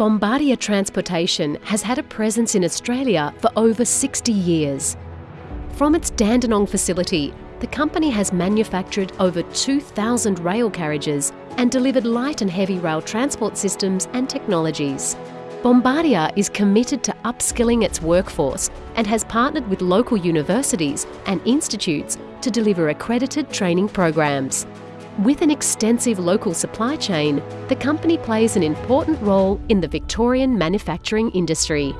Bombardier Transportation has had a presence in Australia for over 60 years. From its Dandenong facility, the company has manufactured over 2,000 rail carriages and delivered light and heavy rail transport systems and technologies. Bombardier is committed to upskilling its workforce and has partnered with local universities and institutes to deliver accredited training programs. With an extensive local supply chain, the company plays an important role in the Victorian manufacturing industry.